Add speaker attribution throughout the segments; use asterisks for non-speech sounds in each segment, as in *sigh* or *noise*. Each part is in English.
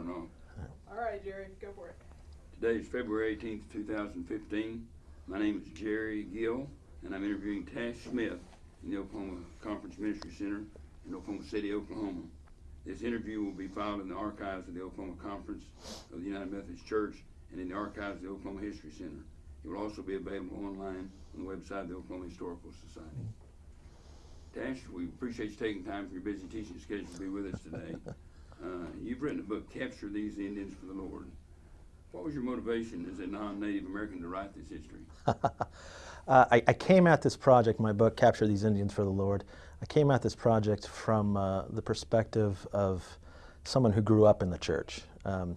Speaker 1: starting off.
Speaker 2: All right, Jerry, go for it.
Speaker 1: Today is February 18th, 2015. My name is Jerry Gill, and I'm interviewing Tash Smith in the Oklahoma Conference Ministry Center in Oklahoma City, Oklahoma. This interview will be filed in the archives of the Oklahoma Conference of the United Methodist Church and in the archives of the Oklahoma History Center. It will also be available online on the website of the Oklahoma Historical Society. Tash, we appreciate you taking time from your busy teaching schedule to be with us today. *laughs* Uh, you've written a book, Capture These Indians for the Lord. What was your motivation as a non-Native American to write this history? *laughs*
Speaker 3: Uh, I, I came at this project, my book, Capture These Indians for the Lord, I came at this project from uh, the perspective of someone who grew up in the church. Um,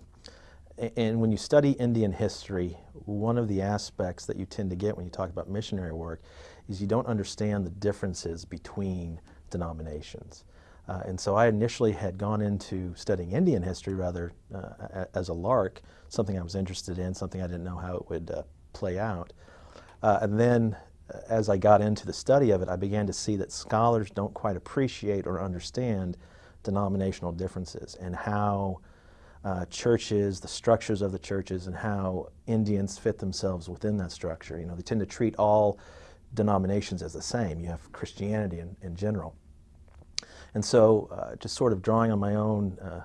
Speaker 3: a- and when you study Indian history, one of the aspects that you tend to get when you talk about missionary work is you don't understand the differences between denominations. Uh, and so I initially had gone into studying Indian history rather uh, as a lark, something I was interested in, something I didn't know how it would uh, play out. Uh, and then uh, as I got into the study of it, I began to see that scholars don't quite appreciate or understand denominational differences and how uh, churches, the structures of the churches, and how Indians fit themselves within that structure. You know, they tend to treat all denominations as the same. You have Christianity in, in general. And so, uh, just sort of drawing on my own uh,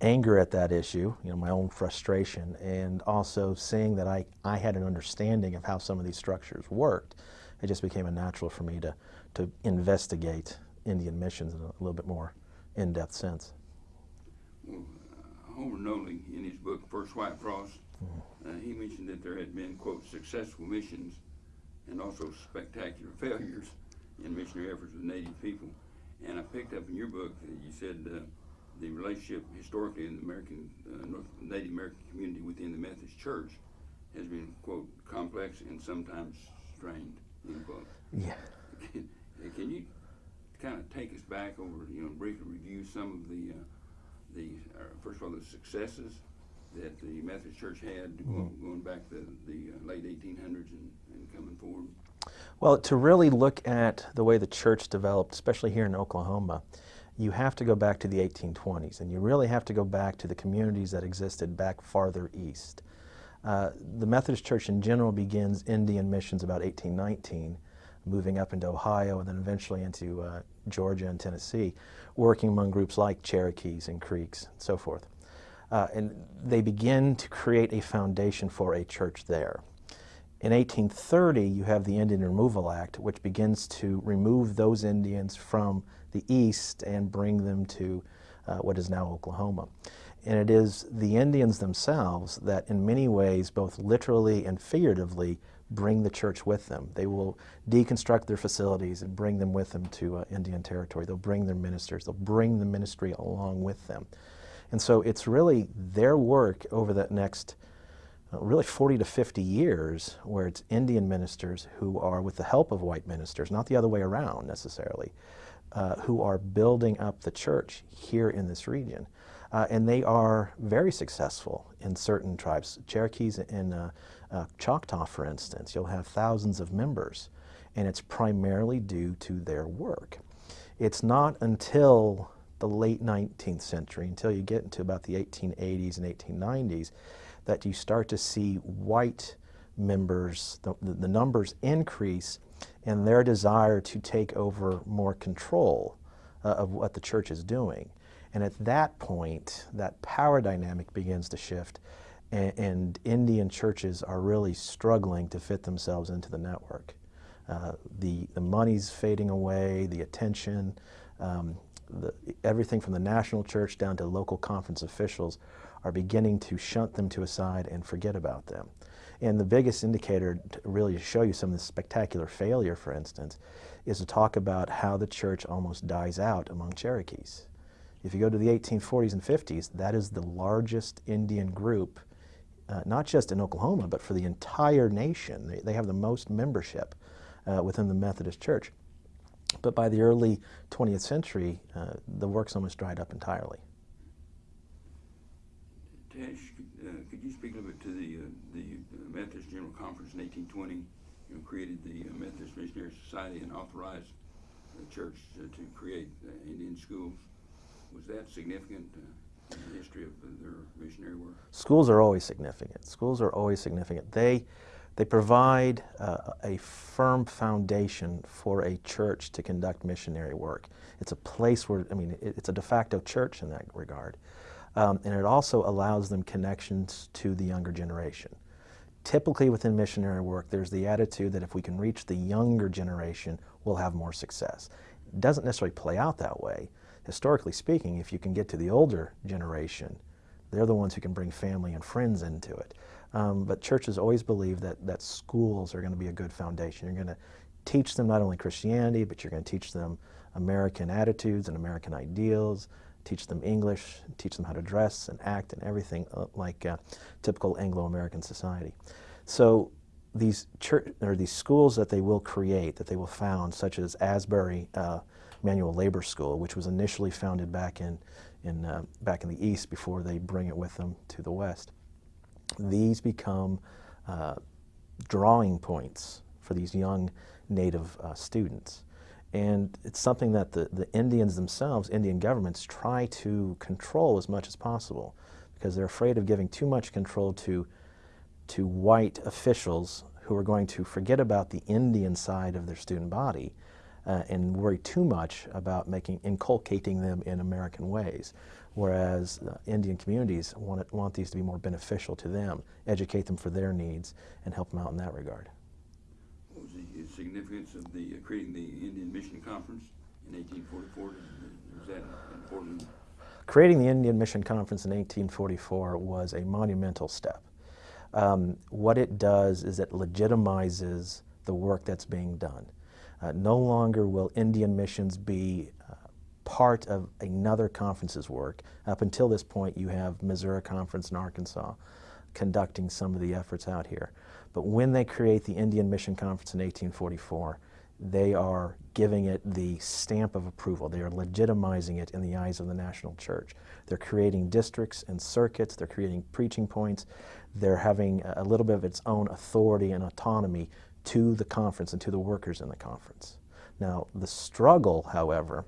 Speaker 3: anger at that issue, you know, my own frustration, and also seeing that I, I had an understanding of how some of these structures worked, it just became a natural for me to, to investigate Indian missions in a little bit more in-depth sense.
Speaker 1: Well, uh, Homer Noley, in his book First White Frost, uh, he mentioned that there had been, quote, successful missions and also spectacular *laughs* failures in missionary efforts with Native people. And I picked up in your book that you said uh, the relationship historically in the American, uh, North, Native American community within the Methodist Church has been, quote, complex and sometimes strained, end quote.
Speaker 3: Yeah.
Speaker 1: Can, can you kind of take us back over, you know, briefly review some of the, uh, the, uh, first of all, the successes that the Methodist Church had going, going back to the uh, late 1800s and, and coming forward?
Speaker 3: Well, to really look at the way the church developed, especially here in Oklahoma, you have to go back to the 1820s, and you really have to go back to the communities that existed back farther east. Uh, the Methodist Church in general begins Indian missions about 1819, moving up into Ohio and then eventually into uh, Georgia and Tennessee, working among groups like Cherokees and Creeks and so forth. Uh, and they begin to create a foundation for a church there. In 1830, you have the Indian Removal Act, which begins to remove those Indians from the east and bring them to uh, what is now Oklahoma. And it is the Indians themselves that, in many ways, both literally and figuratively, bring the church with them. They will deconstruct their facilities and bring them with them to uh, Indian territory. They'll bring their ministers, they'll bring the ministry along with them. And so it's really their work over that next really 40 to 50 years where it's Indian ministers who are, with the help of white ministers, not the other way around necessarily, uh, who are building up the church here in this region. Uh, and they are very successful in certain tribes. Cherokees in uh, uh, Choctaw, for instance, you'll have thousands of members, and it's primarily due to their work. It's not until the late 19th century, until you get into about the 1880s and 1890s, that you start to see white members, the, the numbers increase and their desire to take over more control uh, of what the church is doing. And at that point, that power dynamic begins to shift, and, and Indian churches are really struggling to fit themselves into the network. Uh, the, the money's fading away, the attention, um, the, everything from the national church down to local conference officials are beginning to shunt them to a side and forget about them. And the biggest indicator to really show you some of this spectacular failure, for instance, is to talk about how the church almost dies out among Cherokees. If you go to the 1840s and 50s, that is the largest Indian group, uh, not just in Oklahoma, but for the entire nation. They, they have the most membership uh, within the Methodist Church. But by the early 20th century, uh, the work's almost dried up entirely.
Speaker 1: Tash, uh, could you speak a little bit to the, uh, the uh, Methodist General Conference in 1820? You know, created the uh, Methodist Missionary Society and authorized the church uh, to create Indian schools. Was that significant in the history of their missionary work?
Speaker 3: Schools are always significant. Schools are always significant. They, they provide a firm foundation for a church to conduct missionary work. It's a place where, I mean, it, it's a de facto church in that regard. Um, and it also allows them connections to the younger generation. Typically within missionary work, there's the attitude that if we can reach the younger generation, we'll have more success. It doesn't necessarily play out that way. Historically speaking, if you can get to the older generation, they're the ones who can bring family and friends into it. Um, but churches always believe that, that schools are going to be a good foundation. You're going to teach them not only Christianity, but you're going to teach them American attitudes and American ideals, teach them English, teach them how to dress and act and everything uh, like uh, typical Anglo-American society. So these church or these schools that they will create, that they will found, such as Asbury uh, Manual Labor School, which was initially founded back in, in uh, back in the East before they bring it with them to the West. These become uh, drawing points for these young Native uh, students. And it's something that the, the Indians themselves, Indian governments, try to control as much as possible because they're afraid of giving too much control to, to white officials who are going to forget about the Indian side of their student body uh, and worry too much about making, inculcating them in American ways. Whereas uh, Indian communities want, it, want these to be more beneficial to them, educate them for their needs, and help them out in that regard
Speaker 1: significance of the, uh, creating the Indian Mission Conference in 1844? Was that important?
Speaker 3: Creating the Indian Mission Conference in 1844 was a monumental step. Um, what it does is it legitimizes the work that's being done. Uh, no longer will Indian missions be uh, part of another conference's work. Up until this point, you have Missouri Conference in Arkansas conducting some of the efforts out here. But when they create the Indian Mission Conference in 1844, they are giving it the stamp of approval. They are legitimizing it in the eyes of the national church. They're creating districts and circuits, they're creating preaching points, they're having a little bit of its own authority and autonomy to the conference and to the workers in the conference. Now, the struggle, however,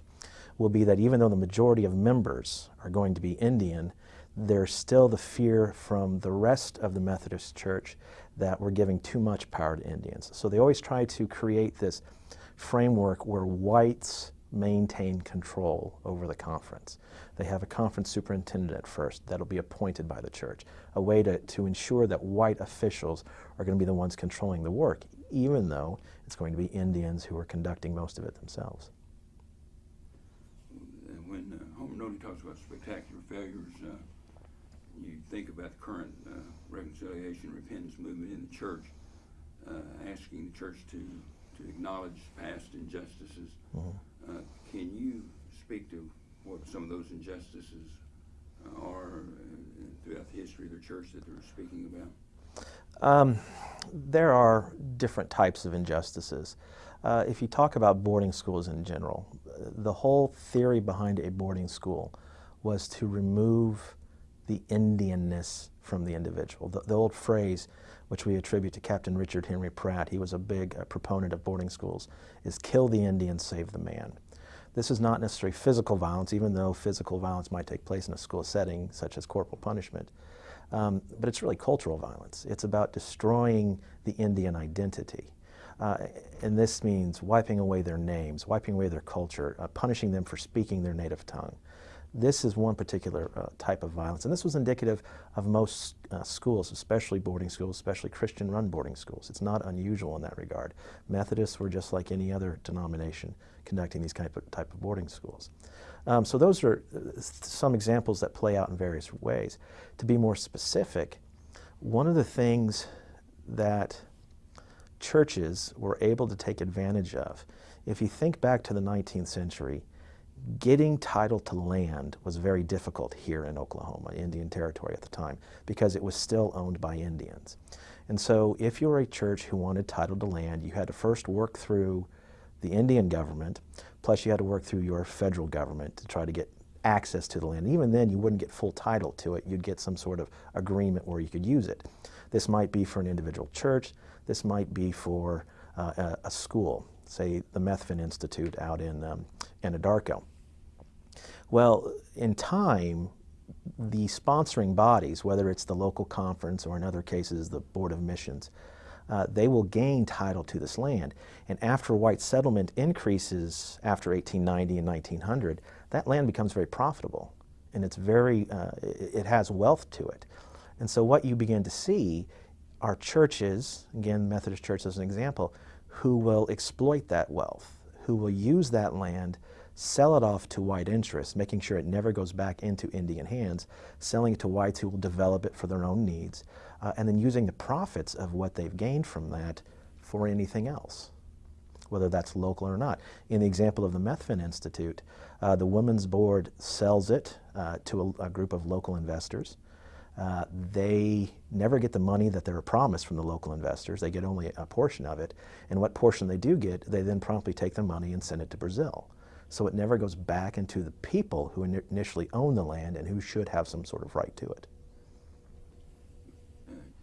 Speaker 3: will be that even though the majority of members are going to be Indian, there's still the fear from the rest of the Methodist Church that we're giving too much power to Indians. So they always try to create this framework where whites maintain control over the conference. They have a conference superintendent at first that'll be appointed by the church, a way to, to ensure that white officials are going to be the ones controlling the work, even though it's going to be Indians who are conducting most of it themselves.
Speaker 1: When uh, Homer Noley talks about spectacular failures, uh, you think about the current uh, reconciliation repentance movement in the church, uh, asking the church to, to acknowledge past injustices. Mm -hmm. can you speak to what some of those injustices are throughout the history of the church that they're speaking about?
Speaker 3: Um, there are different types of injustices. Uh, if you talk about boarding schools in general, the whole theory behind a boarding school was to remove the Indianness from the individual. The, the, old phrase, which we attribute to Captain Richard Henry Pratt, he was a big uh, proponent of boarding schools, is kill the Indian, save the man. This is not necessarily physical violence, even though physical violence might take place in a school setting, such as corporal punishment. Um, but it's really cultural violence. It's about destroying the Indian identity. Uh, and this means wiping away their names, wiping away their culture, uh, punishing them for speaking their native tongue. This is one particular uh, type of violence, and this was indicative of most uh, schools, especially boarding schools, especially Christian-run boarding schools. It's not unusual in that regard. Methodists were just like any other denomination conducting these type of, type of boarding schools. Um, so those are uh, some examples that play out in various ways. To be more specific, one of the things that churches were able to take advantage of, if you think back to the 19th century, getting title to land was very difficult here in Oklahoma, Indian Territory at the time, because it was still owned by Indians. And so if you were a church who wanted title to land, you had to first work through the Indian government, plus you had to work through your federal government to try to get access to the land. Even then, you wouldn't get full title to it. You'd get some sort of agreement where you could use it. This might be for an individual church. This might be for uh, a, a, school, say the Methvin Institute out in um, Anadarko. Well, in time, the sponsoring bodies, whether it's the local conference or in other cases the Board of Missions, uh, they will gain title to this land. And after white settlement increases after 1890 and 1900, that land becomes very profitable and it's very, uh, it has wealth to it. And so what you begin to see are churches, again, Methodist Church as an example, who will exploit that wealth, who will use that land, sell it off to white interests, making sure it never goes back into Indian hands, selling it to whites who will develop it for their own needs, uh, and then using the profits of what they've gained from that for anything else, whether that's local or not. In the example of the Methvin Institute, uh, the Women's Board sells it uh, to a, a group of local investors. Uh, they never get the money that they were promised from the local investors. They get only a portion of it. And what portion they do get, they then promptly take the money and send it to Brazil. So it never goes back into the people who ini- initially own the land and who should have some sort of right to it.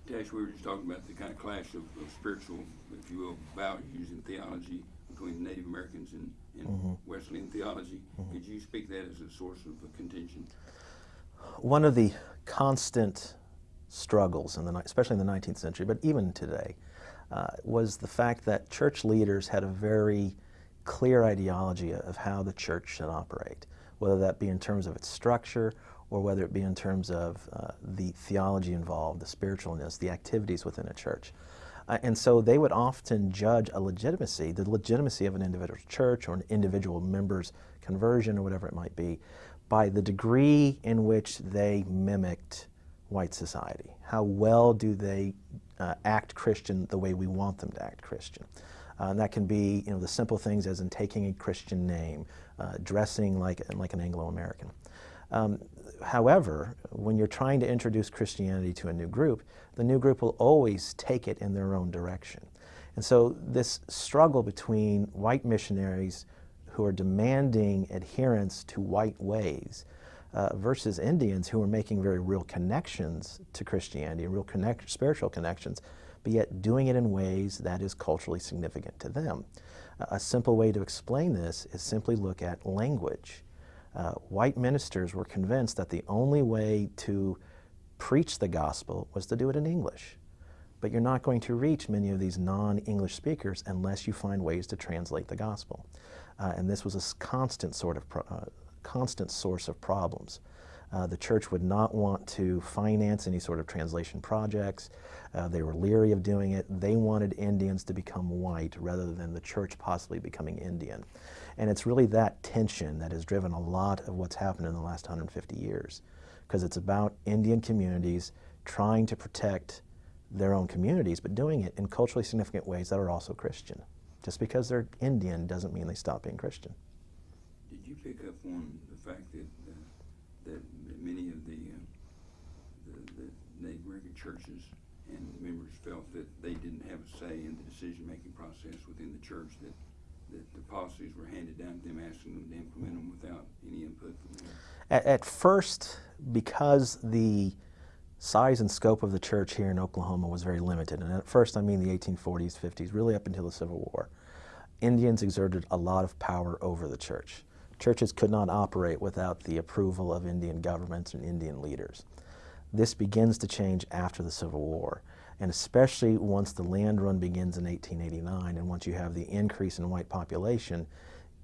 Speaker 1: Tash, we were just talking about the kind of clash of, of spiritual, if you will, values and theology between Native Americans and, and
Speaker 3: Mhm.
Speaker 1: Wesleyan theology. Could you speak that as a source of uh, contention?
Speaker 3: One of the constant struggles, in the, especially in the 19th century, but even today, uh, was the fact that church leaders had a very clear ideology of how the church should operate, whether that be in terms of its structure or whether it be in terms of uh, the theology involved, the spiritualness, the activities within a church. Uh, and so they would often judge a legitimacy, the legitimacy of an individual church or an individual member's conversion or whatever it might be, by the degree in which they mimicked white society. How well do they uh, act Christian the way we want them to act Christian? Uh, and that can be, you know, the simple things as in taking a Christian name, uh, dressing like, like an Anglo-American. Um, however, when you're trying to introduce Christianity to a new group, the new group will always take it in their own direction. And so this struggle between white missionaries who are demanding adherence to white ways uh, versus Indians who are making very real connections to Christianity, real connect, spiritual connections, but yet doing it in ways that is culturally significant to them. Uh, a simple way to explain this is simply look at language. Uh, white ministers were convinced that the only way to preach the gospel was to do it in English. But you're not going to reach many of these non-English speakers unless you find ways to translate the gospel. Uh, and this was a constant sort of uh, constant source of problems. Uh, the church would not want to finance any sort of translation projects. Uh, they were leery of doing it. They wanted Indians to become white rather than the church possibly becoming Indian. And it's really that tension that has driven a lot of what's happened in the last 150 years. Because it's about Indian communities trying to protect their own communities, but doing it in culturally significant ways that are also Christian. Just because they're Indian doesn't mean they stop being Christian.
Speaker 1: Did you pick up on the fact that, uh, that many of the, uh, the, the Native American churches and members felt that they didn't have a say in the decision-making process within the church, that, that the policies were handed down to them, asking them to implement them without any input from them?
Speaker 3: At, at first, because the size and scope of the church here in Oklahoma was very limited, and at first I mean the 1840s, 50s, really up until the Civil War, Indians exerted a lot of power over the church. Churches could not operate without the approval of Indian governments and Indian leaders. This begins to change after the Civil War, and especially once the land run begins in 1889 and once you have the increase in white population,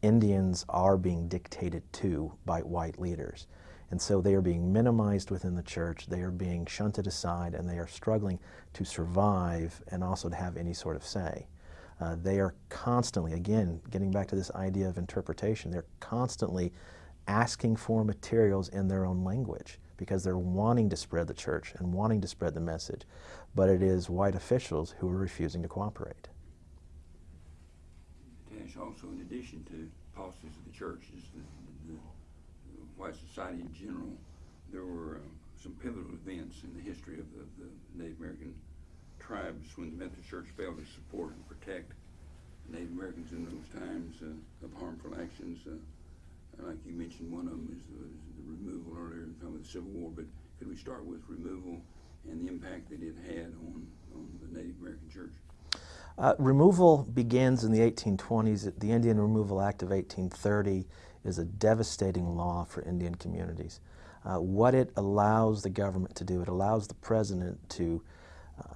Speaker 3: Indians are being dictated to by white leaders. And so they are being minimized within the church, they are being shunted aside, and they are struggling to survive and also to have any sort of say. Uh, they are constantly, again, getting back to this idea of interpretation, they're constantly asking for materials in their own language because they're wanting to spread the church and wanting to spread the message, but it is white officials who are refusing to cooperate.
Speaker 1: Also in addition to policies of the church, is the, the, the white society in general, there were um, some pivotal events in the history of the, the Native American tribes when the Methodist Church failed to support and protect Native Americans in those times uh, of harmful actions. Uh, like you mentioned, one of them is, the- is the removal earlier in time of the Civil War, but could we start with removal and the impact that it had on, on the Native American church?
Speaker 3: Uh, removal begins in the 1820s. The Indian Removal Act of 1830 is a devastating law for Indian communities. Uh, what it allows the government to do, it allows the president to uh,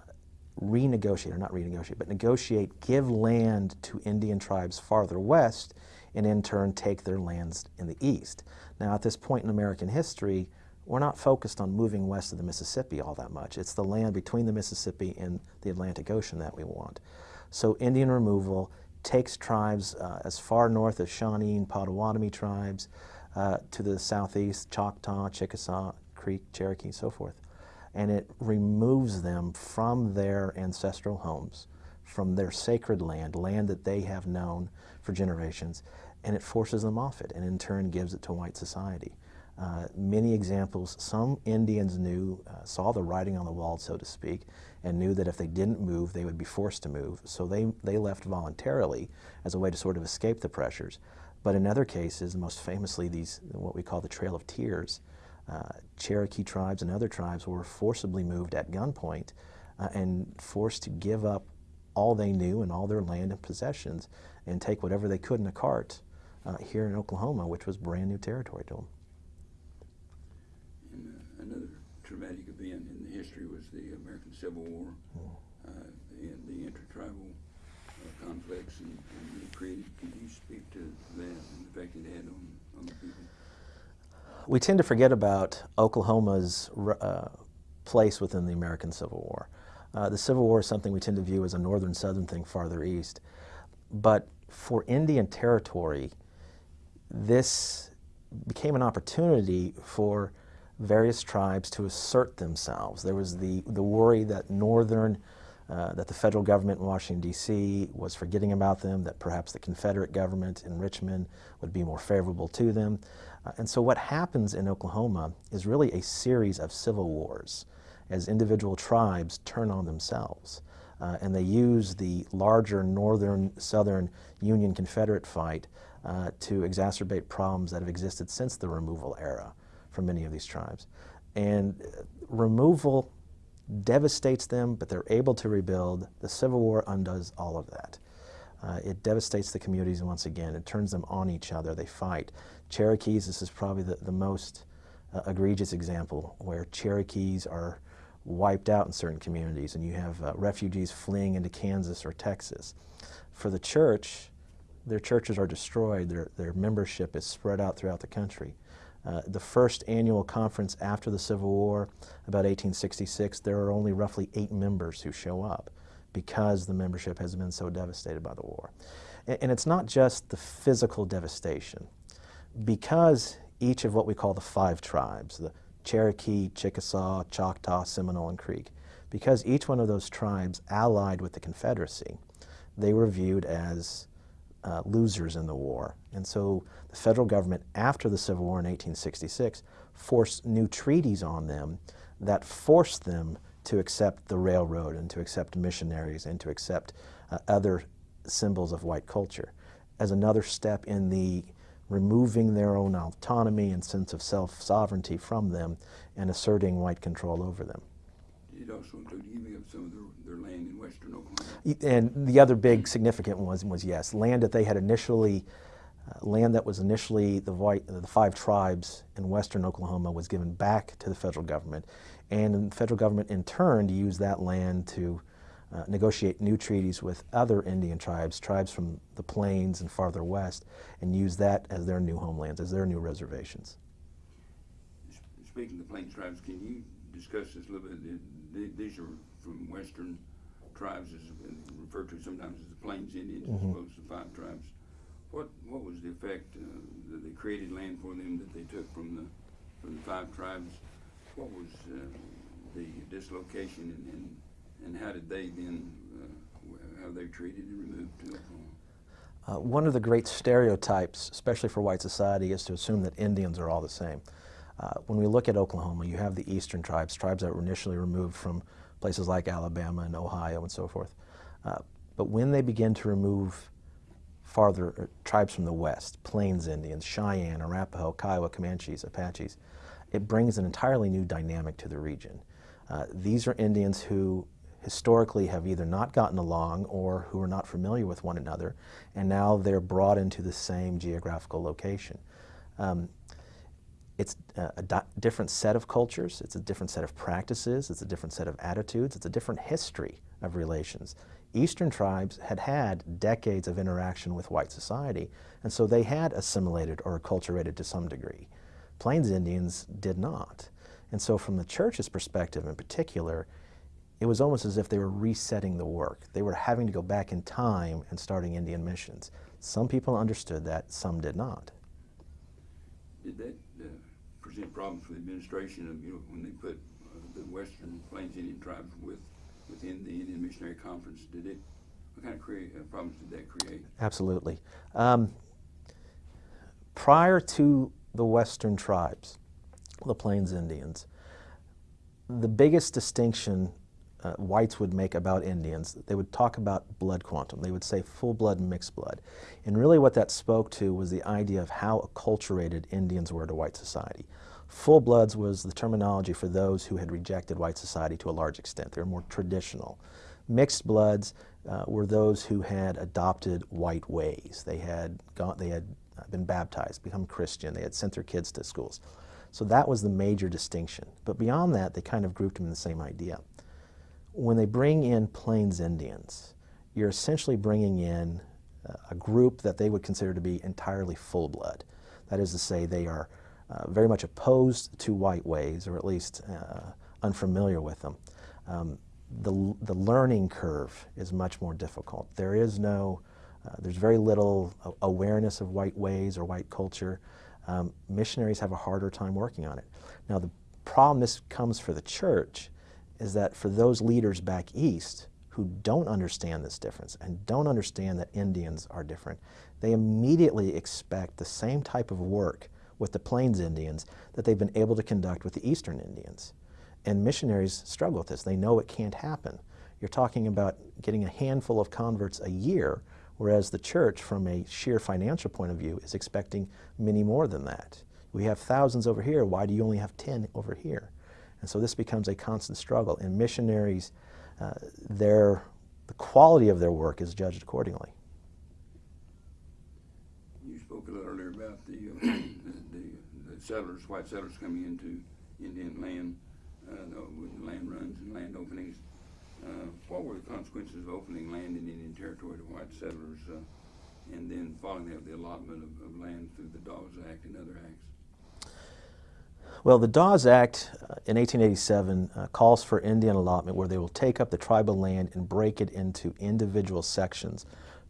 Speaker 3: renegotiate, or not renegotiate, but negotiate, give land to Indian tribes farther west, and in turn take their lands in the east. Now, at this point in American history, we're not focused on moving west of the Mississippi all that much. It's the land between the Mississippi and the Atlantic Ocean that we want. So Indian removal takes tribes uh, as far north as Shawnee and Potawatomi tribes, uh, to the southeast, Choctaw, Chickasaw, Creek, Cherokee, and so forth. And it removes them from their ancestral homes, from their sacred land, land that they have known for generations, and it forces them off it, and in turn gives it to white society. Uh, many examples, some Indians knew, uh, saw the writing on the wall, so to speak, and knew that if they didn't move, they would be forced to move. So they, they left voluntarily as a way to sort of escape the pressures. But in other cases, most famously these, what we call the Trail of Tears, uh, Cherokee tribes and other tribes were forcibly moved at gunpoint uh, and forced to give up all they knew and all their land and possessions and take whatever they could in a cart uh, here in Oklahoma, which was brand new territory to them.
Speaker 1: And uh, another traumatic event in the history was the Civil War uh, and the intertribal uh, conflicts and, and it created. Could you speak to that and the effect it had on, on the people?
Speaker 3: We tend to forget about Oklahoma's uh, place within the American Civil War. Uh, the Civil War is something we tend to view as a northern-southern thing farther east. But for Indian Territory, this became an opportunity for various tribes to assert themselves. There was the, the worry that northern, uh, that the federal government in Washington, D.C. was forgetting about them, that perhaps the Confederate government in Richmond would be more favorable to them. Uh, and so what happens in Oklahoma is really a series of civil wars as individual tribes turn on themselves. Uh, and they use the larger northern southern Union Confederate fight uh, to exacerbate problems that have existed since the removal era for many of these tribes. And removal devastates them, but they're able to rebuild. The Civil War undoes all of that. Uh, it devastates the communities once again. It turns them on each other. They fight. Cherokees, this is probably the, the most uh, egregious example where Cherokees are wiped out in certain communities and you have uh, refugees fleeing into Kansas or Texas. For the church, their churches are destroyed. Their, their membership is spread out throughout the country. Uh, the first annual conference after the Civil War, about 1866, there are only roughly eight members who show up because the membership has been so devastated by the war. And, and it's not just the physical devastation. Because each of what we call the five tribes, the Cherokee, Chickasaw, Choctaw, Seminole, and Creek, because each one of those tribes allied with the Confederacy, they were viewed as uh, losers in the war. And so the federal government, after the Civil War in 1866, forced new treaties on them that forced them to accept the railroad and to accept missionaries and to accept uh, other symbols of white culture as another step in the removing their own autonomy and sense of self-sovereignty from them and asserting white control over them.
Speaker 1: It also included giving up some of their, their land in western Oklahoma.
Speaker 3: And the other big significant one was, was yes, land that they had initially, uh, land that was initially the, white, the five tribes in western Oklahoma was given back to the federal government. And the federal government in turn used that land to uh, negotiate new treaties with other Indian tribes, tribes from the plains and farther west, and use that as their new homelands, as their new reservations.
Speaker 1: Speaking of the Plains tribes, can you discuss this a little bit? These are from western tribes, as referred to sometimes as the Plains Indians, mm -hmm. as opposed to the five tribes. What what was the effect uh, that they created land for them that they took from the from the five tribes? What was uh, the dislocation and, and and how did they then, uh, how they treated and removed to Oklahoma?
Speaker 3: Uh, one of the great stereotypes, especially for white society, is to assume that Indians are all the same. Uh, when we look at Oklahoma, you have the eastern tribes, tribes that were initially removed from places like Alabama and Ohio and so forth. Uh, but when they begin to remove farther uh, tribes from the west, Plains Indians, Cheyenne, Arapaho, Kiowa, Comanches, Apaches, it brings an entirely new dynamic to the region. Uh, these are Indians who historically have either not gotten along or who are not familiar with one another, and now they're brought into the same geographical location. Um, it's uh, a, a different set of cultures, it's a different set of practices, it's a different set of attitudes, it's a different history of relations. Eastern tribes had had decades of interaction with white society, and so they had assimilated or acculturated to some degree. Plains Indians did not. And so, from the church's perspective in particular, it was almost as if they were resetting the work. They were having to go back in time and starting Indian missions. Some people understood that, some did not.
Speaker 1: Did that uh, present problems for the administration of, you know, when they put uh, the Western Plains Indian tribes with, within the Indian Missionary Conference? Did it, what kind of create, uh, problems did that create?
Speaker 3: Absolutely. Um, prior to the Western tribes, the Plains Indians, the biggest distinction uh, whites would make about Indians, they would talk about blood quantum. They would say full blood and mixed blood. And really what that spoke to was the idea of how acculturated Indians were to white society. Full bloods was the terminology for those who had rejected white society to a large extent. They were more traditional. Mixed bloods uh, were those who had adopted white ways. They had, gone, they had been baptized, become Christian, they had sent their kids to schools. So that was the major distinction. But beyond that, they kind of grouped them in the same idea when they bring in Plains Indians, you're essentially bringing in uh, a group that they would consider to be entirely full blood. That is to say, they are uh, very much opposed to white ways, or at least uh, unfamiliar with them. Um, the, the learning curve is much more difficult. There is no, uh, there's very little awareness of white ways or white culture. Um, missionaries have a harder time working on it. Now, the problem this comes for the church is that for those leaders back east who don't understand this difference and don't understand that Indians are different, they immediately expect the same type of work with the Plains Indians that they've been able to conduct with the Eastern Indians. And missionaries struggle with this. They know it can't happen. You're talking about getting a handful of converts a year, whereas the church, from a sheer financial point of view, is expecting many more than that. We have thousands over here. Why do you only have 10 over here? And so this becomes a constant struggle. And missionaries, uh, their, the quality of their work is judged accordingly.
Speaker 1: You spoke a little earlier about the, uh, the, the settlers, white settlers coming into Indian land uh, with land runs and land openings. Uh, what were the consequences of opening land in Indian Territory to white settlers uh, and then following that, the allotment of, of land through the Dawes Act and other acts?
Speaker 3: Well, the Dawes Act uh, in 1887 uh, calls for Indian allotment where they will take up the tribal land and break it into individual sections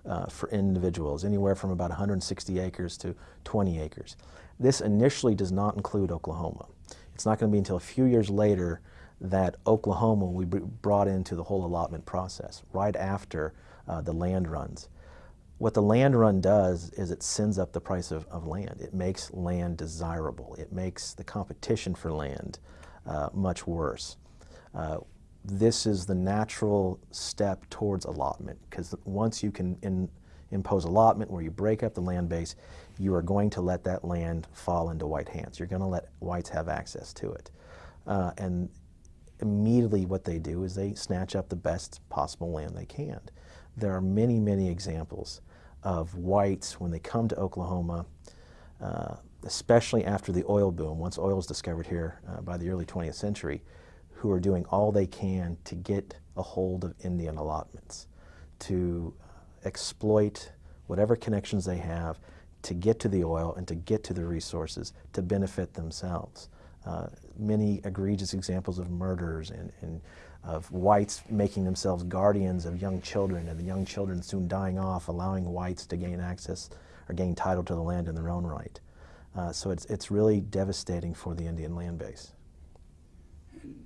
Speaker 3: uh, for individuals, anywhere from about 160 acres to 20 acres. This initially does not include Oklahoma. It's not going to be until a few years later that Oklahoma will be brought into the whole allotment process, right after uh, the land runs. What the land run does is it sends up the price of, of land. It makes land desirable. It makes the competition for land uh, much worse. Uh, this is the natural step towards allotment because once you can in, impose allotment where you break up the land base, you are going to let that land fall into white hands. You're going to let whites have access to it. Uh, and immediately what they do is they snatch up the best possible land they can. There are many, many examples of whites when they come to Oklahoma, uh, especially after the oil boom, once oil is discovered here uh, by the early 20th century, who are doing all they can to get a hold of Indian allotments, to exploit whatever connections they have to get to the oil and to get to the resources to benefit themselves. Uh, many egregious examples of murders and, and of whites making themselves guardians of young children and the young children soon dying off, allowing whites to gain access or gain title to the land in their own right. Uh, so it's, it's really devastating for the Indian land base.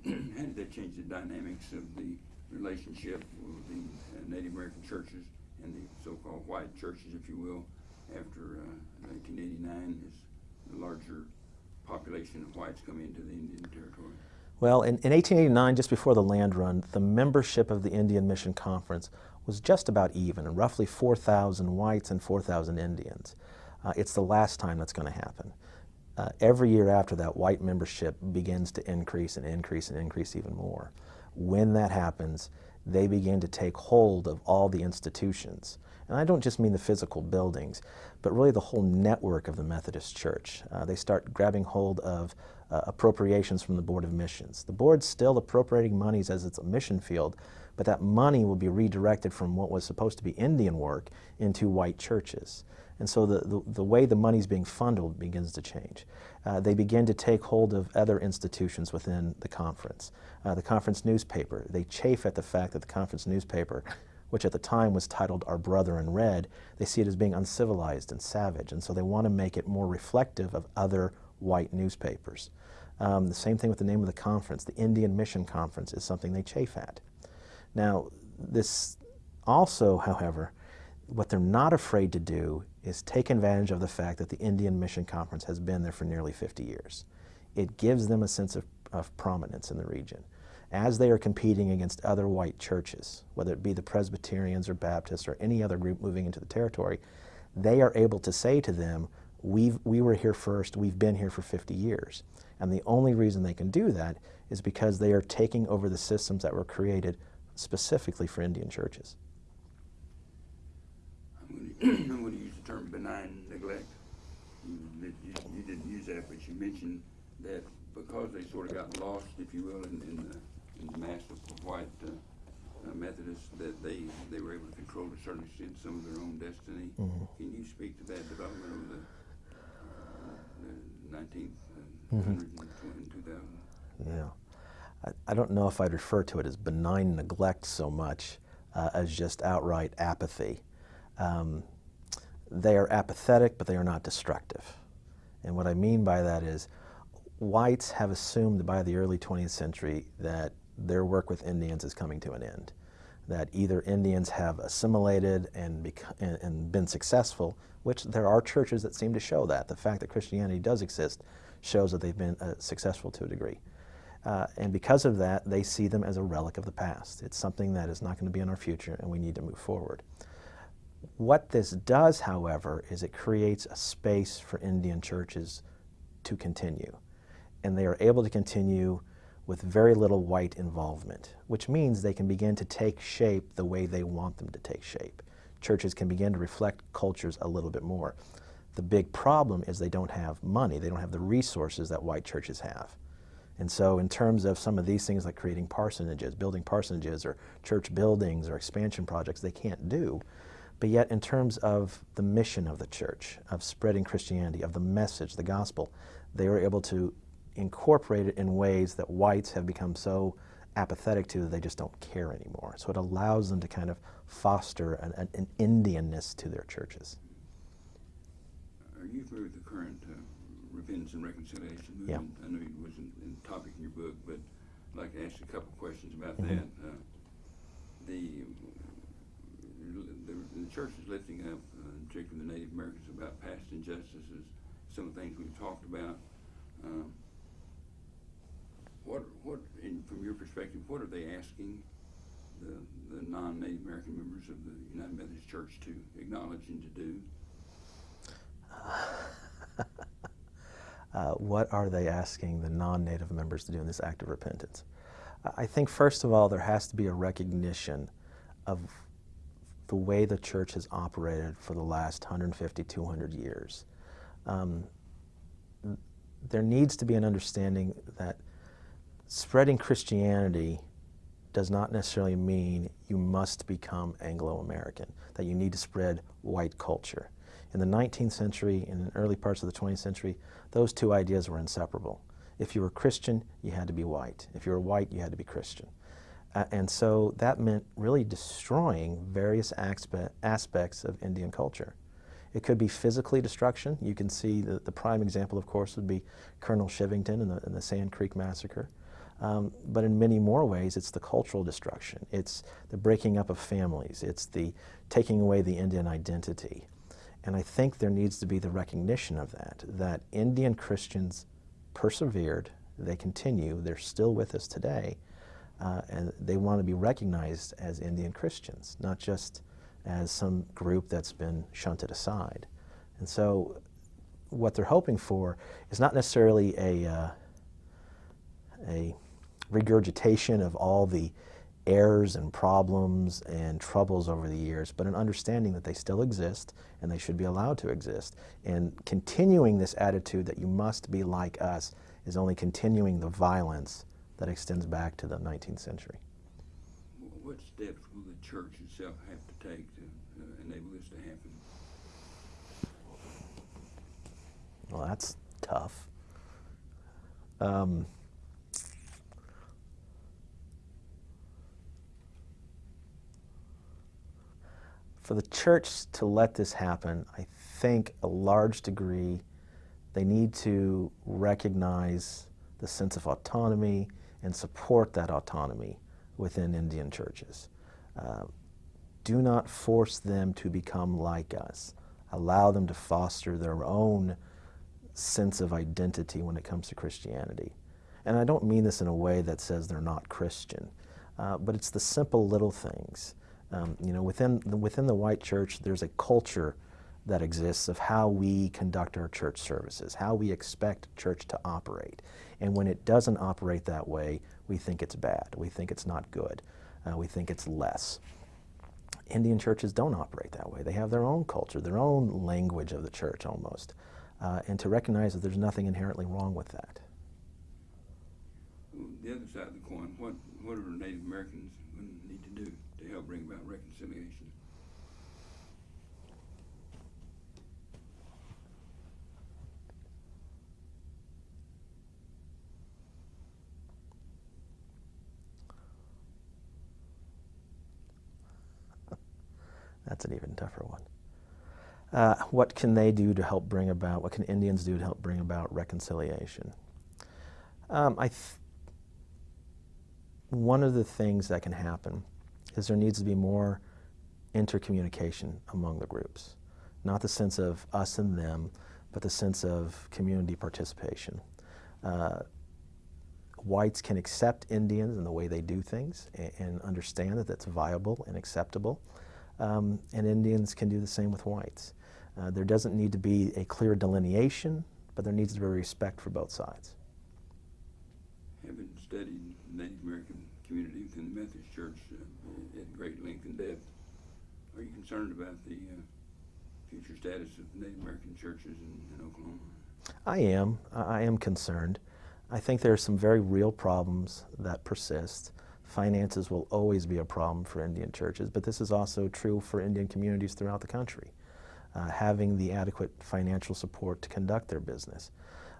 Speaker 1: And *clears throat* how did that change the dynamics of the relationship with the Native American churches and the so-called white churches, if you will, after uh, 1989 as the larger population of whites come into the Indian Territory?
Speaker 3: Well, in, in 1889, just before the land run, the membership of the Indian Mission Conference was just about even, roughly 4,000 whites and 4,000 Indians. Uh, it's the last time that's going to happen. Uh, every year after that, white membership begins to increase and increase and increase even more. when that happens, they begin to take hold of all the institutions. And I don't just mean the physical buildings, but really the whole network of the Methodist Church. Uh, they start grabbing hold of uh, appropriations from the Board of Missions. The board's still appropriating monies as it's a mission field, but that money will be redirected from what was supposed to be Indian work into white churches. And so the, the, the way the money is being funneled begins to change. Uh, they begin to take hold of other institutions within the conference. Uh, the conference newspaper, they chafe at the fact that the conference newspaper, which at the time was titled Our Brother in Red, they see it as being uncivilized and savage, and so they want to make it more reflective of other white newspapers. Um, the same thing with the name of the conference. The Indian Mission Conference is something they chafe at. Now, this also, however, what they're not afraid to do is take advantage of the fact that the Indian Mission Conference has been there for nearly 50 years. It gives them a sense of, of prominence in the region. As they are competing against other white churches, whether it be the Presbyterians or Baptists or any other group moving into the territory, they are able to say to them, We've, we were here first, we've been here for 50 years. And the only reason they can do that is because they are taking over the systems that were created specifically for Indian churches.
Speaker 1: I'm *clears throat* I'm gonna use the term benign neglect. You, you, you didn't use that, but you mentioned that because they sort of got lost, if you will, in, in the, the mass of white uh, uh, Methodists, that they, they were able to control to a certain extent some of their own destiny.
Speaker 3: Mhm.
Speaker 1: Can you speak to that development over the, uh, the nineteenth,
Speaker 3: Mhm.
Speaker 1: hundred and twenty, two thousand?
Speaker 3: Yeah. I, I don't know if I'd refer to it as benign neglect so much uh, as just outright apathy. Um, they are apathetic, but they are not destructive. And what I mean by that is whites have assumed by the early 20th century that their work with Indians is coming to an end. That either Indians have assimilated and, and, and been successful, which there are churches that seem to show that. The fact that Christianity does exist shows that they've been uh, successful to a degree. Uh, and because of that, they see them as a relic of the past. It's something that is not going to be in our future, and we need to move forward. What this does, however, is it creates a space for Indian churches to continue. And they are able to continue with very little white involvement, which means they can begin to take shape the way they want them to take shape. Churches can begin to reflect cultures a little bit more. The big problem is they don't have money, they don't have the resources that white churches have. And so, in terms of some of these things like creating parsonages, building parsonages, or church buildings, or expansion projects, they can't do. But yet, in terms of the mission of the church, of spreading Christianity, of the message, the gospel, they were able to incorporate it in ways that whites have become so apathetic to that they just don't care anymore. So it allows them to kind of foster an, an, an Indianness to their churches.
Speaker 1: Are you familiar with the current uh, repentance and reconciliation movement? I know it wasn't in topic in your book, but I'd like to ask you a couple questions about
Speaker 3: Mhm.
Speaker 1: that. Uh, the, the the church is lifting up, uh, particularly the Native Americans, about past injustices, some of the things we've talked about. Um, what what in, from your perspective, what are they asking the the non-Native American members of the United Methodist Church to acknowledge and to do? *laughs*
Speaker 3: uh, what are they asking the non-native members to do in this act of repentance? I think first of all there has to be a recognition of the way the church has operated for the last 150, 200 years. Um, there needs to be an understanding that spreading Christianity does not necessarily mean you must become Anglo-American, that you need to spread white culture. In the 19th century and in early parts of the 20th century, those two ideas were inseparable. If you were Christian, you had to be white. If you were white, you had to be Christian. Uh, and so that meant really destroying various aspe aspects of Indian culture. It could be physically destruction. You can see the, the prime example, of course, would be Colonel Chivington and the, and the Sand Creek Massacre. Um, but in many more ways, it's the cultural destruction. It's the breaking up of families. It's the taking away the Indian identity. And I think there needs to be the recognition of that, that Indian Christians persevered, they continue, they're still with us today, uh, and they want to be recognized as Indian Christians, not just as some group that's been shunted aside. And so what they're hoping for is not necessarily a, uh, a regurgitation of all the errors and problems and troubles over the years, but an understanding that they still exist and they should be allowed to exist. And continuing this attitude that you must be like us is only continuing the violence that extends back to the 19th century.
Speaker 1: What steps will the church itself have to take to uh, enable this to happen?
Speaker 3: Well, that's tough. Um, for the church to let this happen, I think a large degree they need to recognize the sense of autonomy and support that autonomy within Indian churches. Uh, do not force them to become like us. Allow them to foster their own sense of identity when it comes to Christianity. And I don't mean this in a way that says they're not Christian, uh, but it's the simple little things. Um, you know, within the, within the white church, there's a culture that exists of how we conduct our church services, how we expect church to operate. And when it doesn't operate that way, we think it's bad. We think it's not good. Uh, we think it's less. Indian churches don't operate that way. They have their own culture, their own language of the church almost. Uh, and to recognize that there's nothing inherently wrong with that.
Speaker 1: The other side of the coin, what, what are Native Americans going to need to do to help bring about reconciliation?
Speaker 3: That's an even tougher one. Uh, what can they do to help bring about, what can Indians do to help bring about reconciliation? Um, I one of the things that can happen is there needs to be more intercommunication among the groups. Not the sense of us and them, but the sense of community participation. Uh, whites can accept Indians and the way they do things and, and understand that that's viable and acceptable. Um, and Indians can do the same with whites. Uh, there doesn't need to be a clear delineation, but there needs to be respect for both sides.
Speaker 1: Having studied Native American community within the Methodist Church uh, at great length and depth, are you concerned about the uh, future status of Native American churches in, in Oklahoma?
Speaker 3: I am. I am concerned. I think there are some very real problems that persist. Finances will always be a problem for Indian churches, but this is also true for Indian communities throughout the country. Uh, having the adequate financial support to conduct their business.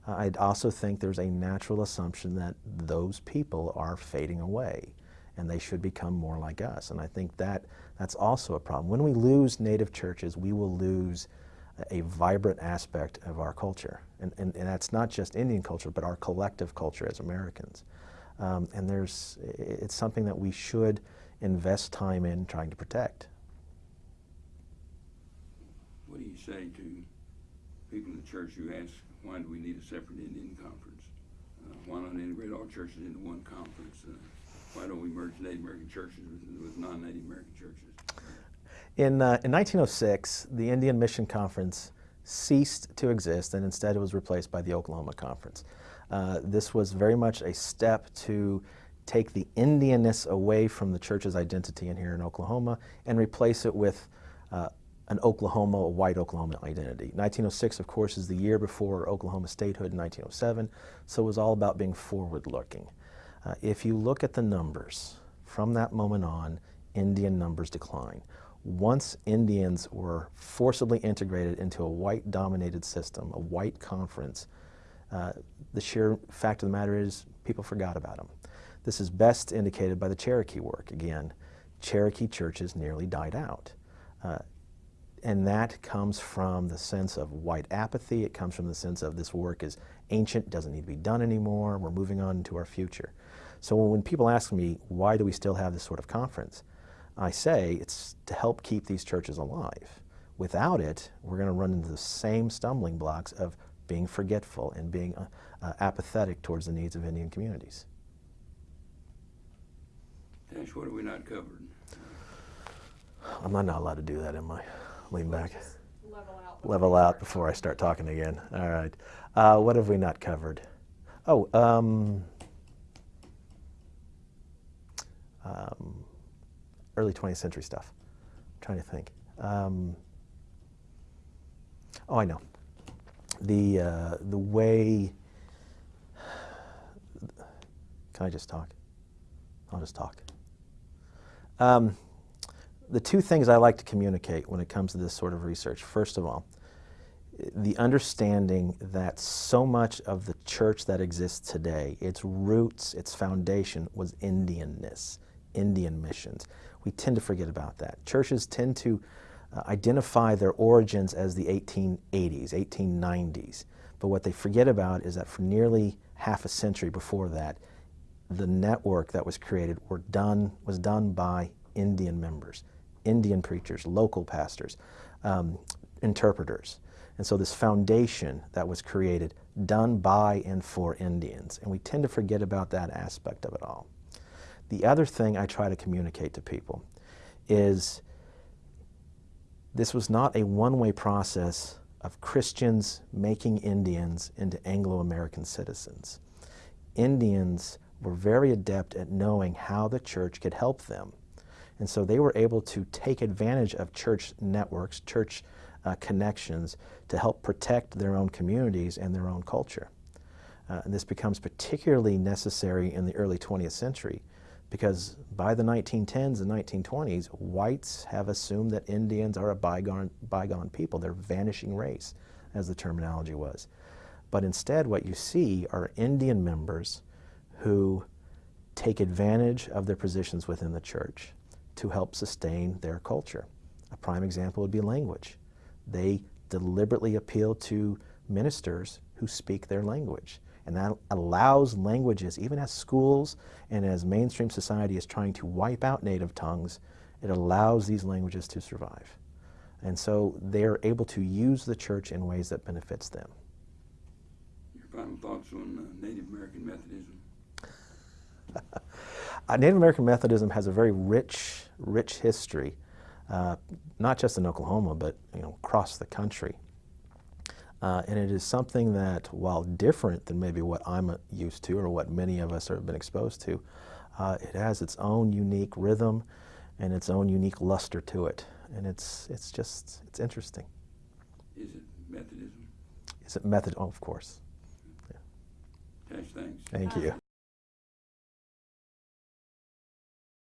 Speaker 3: Uh, I'd also think there's a natural assumption that those people are fading away and they should become more like us. And I think that that's also a problem. When we lose native churches, we will lose a vibrant aspect of our culture. And, and, and that's not just Indian culture, but our collective culture as Americans. Um, and there's, it's something that we should invest time in trying to protect.
Speaker 1: What do you say to people in the church who ask, why do we need a separate Indian conference? Uh, why not integrate all churches into one conference? Uh, why don't we merge Native American churches with, with non-Native American churches?
Speaker 3: In, uh, in 1906, the Indian Mission Conference ceased to exist and instead it was replaced by the Oklahoma Conference. Uh, this was very much a step to take the Indianness away from the church's identity in here in Oklahoma and replace it with uh, an Oklahoma, a white Oklahoma identity. 1906, of course, is the year before Oklahoma statehood in 1907, so it was all about being forward looking. Uh, if you look at the numbers, from that moment on, Indian numbers decline. Once Indians were forcibly integrated into a white dominated system, a white conference, uh, the sheer fact of the matter is people forgot about them. This is best indicated by the Cherokee work. Again, Cherokee churches nearly died out. Uh, and that comes from the sense of white apathy. It comes from the sense of this work is ancient, doesn't need to be done anymore, we're moving on to our future. So when people ask me, why do we still have this sort of conference? I say it's to help keep these churches alive. Without it, we're going to run into the same stumbling blocks of being forgetful and being uh, uh, apathetic towards the needs of Indian communities.
Speaker 1: Tash, what have we not covered?
Speaker 3: I'm not allowed to do that, am I? Lean back.
Speaker 2: Level out. before
Speaker 3: Level out before I start talking again. All right. Uh, what have we not covered? Oh, um, um, early 20th century stuff. I'm trying to think. Um, oh, I know. The, uh, the way. Can I just talk? I'll just talk. Um, the two things I like to communicate when it comes to this sort of research, first of all, the understanding that so much of the church that exists today, its roots, its foundation was Indianness, Indian missions. We tend to forget about that. Churches tend to uh, identify their origins as the 1880s, 1890s. But what they forget about is that for nearly half a century before that, the network that was created were done, was done by Indian members, Indian preachers, local pastors, um, interpreters. And so this foundation that was created, done by and for Indians. And we tend to forget about that aspect of it all. The other thing I try to communicate to people is this was not a one-way process of Christians making Indians into Anglo-American citizens. Indians were very adept at knowing how the church could help them. And so they were able to take advantage of church networks, church uh, connections to help protect their own communities and their own culture. Uh, and this becomes particularly necessary in the early 20th century because by the 1910s and 1920s, whites have assumed that Indians are a bygone, bygone people. They're vanishing race, as the terminology was. But instead, what you see are Indian members who take advantage of their positions within the church to help sustain their culture. A prime example would be language. They deliberately appeal to ministers who speak their language. And that allows languages, even as schools and as mainstream society is trying to wipe out native tongues, it allows these languages to survive. And so they're able to use the church in ways that benefits them.
Speaker 1: Your final thoughts on uh, Native American Methodism? *laughs*
Speaker 3: Uh, Native American Methodism has a very rich, rich history, uh, not just in Oklahoma, but you know, across the country. Uh, and it is something that, while different than maybe what I'm used to or what many of us have been exposed to, uh, it has its own unique rhythm and its own unique luster to it. And it's, it's just, it's interesting.
Speaker 1: Is it Methodism?
Speaker 3: Is it method? Oh, of course.
Speaker 1: Tash, thanks.
Speaker 3: Thank you.